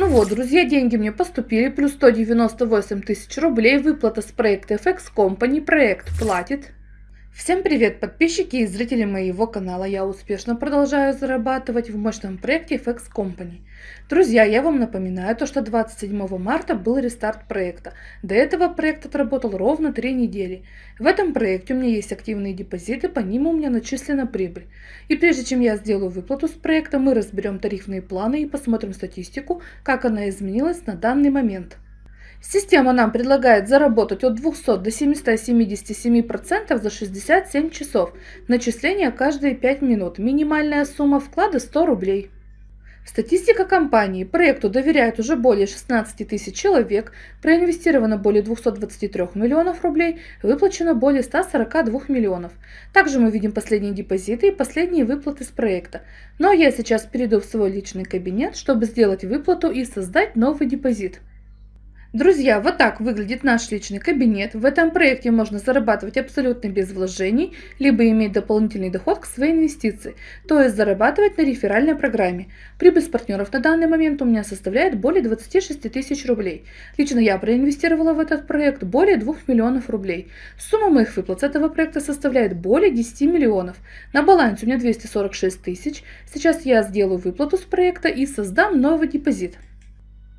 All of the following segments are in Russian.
Ну вот, друзья, деньги мне поступили, плюс 198 тысяч рублей, выплата с проекта FX Company, проект платит. Всем привет, подписчики и зрители моего канала. Я успешно продолжаю зарабатывать в мощном проекте FX Company. Друзья, я вам напоминаю, то, что 27 марта был рестарт проекта. До этого проект отработал ровно 3 недели. В этом проекте у меня есть активные депозиты, по ним у меня начислена прибыль. И прежде чем я сделаю выплату с проекта, мы разберем тарифные планы и посмотрим статистику, как она изменилась на данный момент. Система нам предлагает заработать от 200 до 777% за 67 часов. Начисление каждые 5 минут. Минимальная сумма вклада 100 рублей. Статистика компании. Проекту доверяют уже более 16 тысяч человек, проинвестировано более 223 миллионов рублей, выплачено более 142 миллионов. Также мы видим последние депозиты и последние выплаты с проекта. Но я сейчас перейду в свой личный кабинет, чтобы сделать выплату и создать новый депозит. Друзья, вот так выглядит наш личный кабинет. В этом проекте можно зарабатывать абсолютно без вложений, либо иметь дополнительный доход к своей инвестиции, то есть зарабатывать на реферальной программе. Прибыль с партнеров на данный момент у меня составляет более 26 тысяч рублей. Лично я проинвестировала в этот проект более 2 миллионов рублей. Сумма моих выплат с этого проекта составляет более 10 миллионов. На балансе у меня 246 тысяч. Сейчас я сделаю выплату с проекта и создам новый депозит.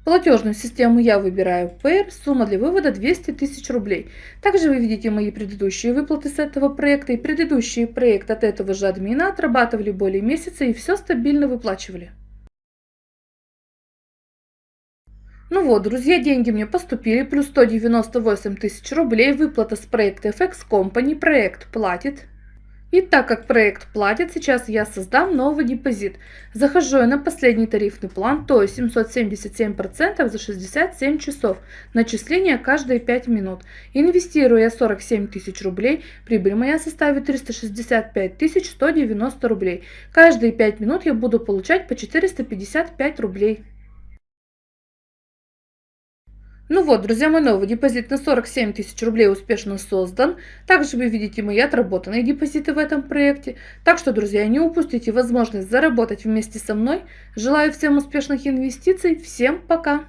Платежную систему я выбираю Payer, сумма для вывода 200 тысяч рублей. Также вы видите мои предыдущие выплаты с этого проекта и предыдущие проекты от этого же админа отрабатывали более месяца и все стабильно выплачивали. Ну вот, друзья, деньги мне поступили, плюс 198 тысяч рублей, выплата с проекта FX Company, проект платит. И так как проект платит, сейчас я создам новый депозит. Захожу я на последний тарифный план, то есть 777% за 67 часов. Начисление каждые 5 минут. Инвестирую я 47 тысяч рублей, прибыль моя составит 365 190 рублей. Каждые 5 минут я буду получать по 455 рублей. Ну вот, друзья, мой новый депозит на 47 тысяч рублей успешно создан. Также вы видите мои отработанные депозиты в этом проекте. Так что, друзья, не упустите возможность заработать вместе со мной. Желаю всем успешных инвестиций. Всем пока!